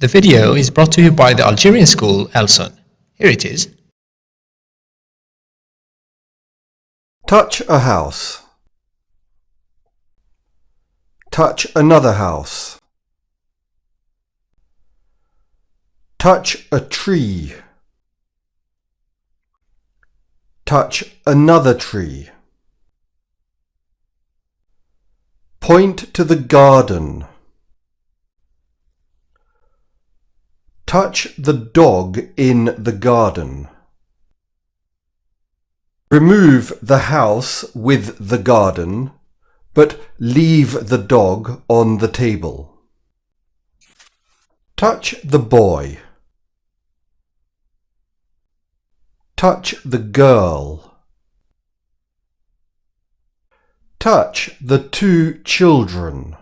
The video is brought to you by the Algerian school Elson. Here it is. Touch a house. Touch another house. Touch a tree. Touch another tree. Point to the garden. Touch the dog in the garden. Remove the house with the garden, but leave the dog on the table. Touch the boy. Touch the girl. Touch the two children.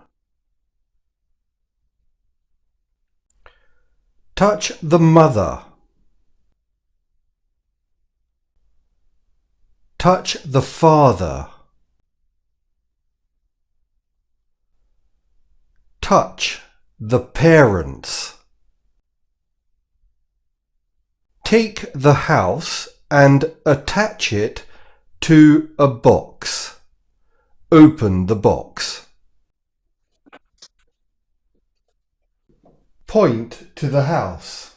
Touch the mother. Touch the father. Touch the parents. Take the house and attach it to a box. Open the box. Point to the house.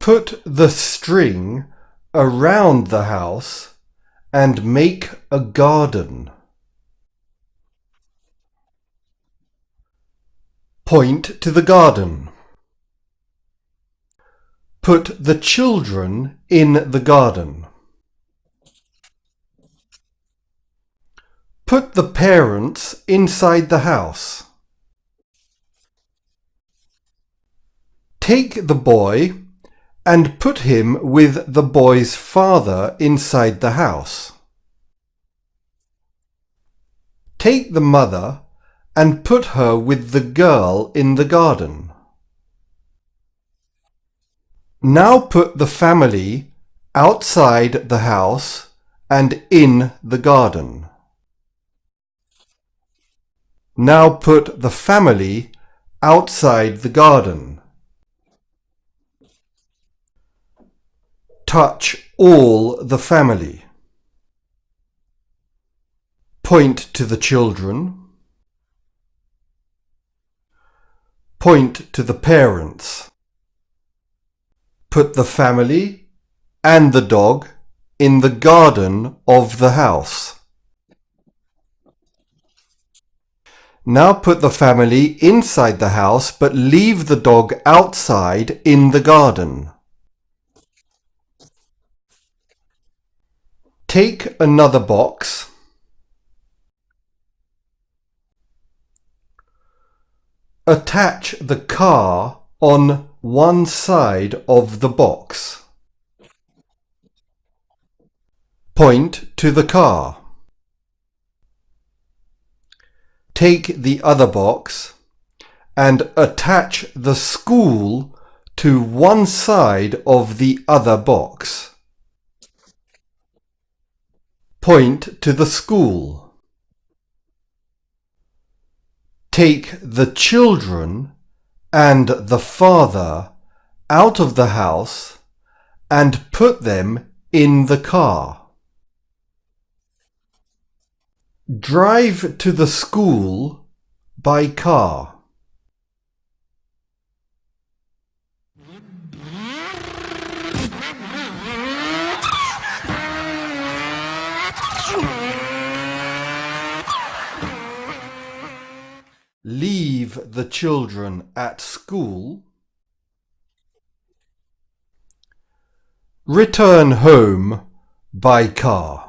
Put the string around the house and make a garden. Point to the garden. Put the children in the garden. Put the parents inside the house. Take the boy and put him with the boy's father inside the house. Take the mother and put her with the girl in the garden. Now put the family outside the house and in the garden. Now put the family outside the garden. Touch all the family. Point to the children. Point to the parents. Put the family and the dog in the garden of the house. Now put the family inside the house but leave the dog outside in the garden. Take another box. Attach the car on one side of the box. Point to the car. Take the other box and attach the school to one side of the other box. Point to the school. Take the children and the father out of the house and put them in the car. Drive to the school by car. Leave the children at school. Return home by car.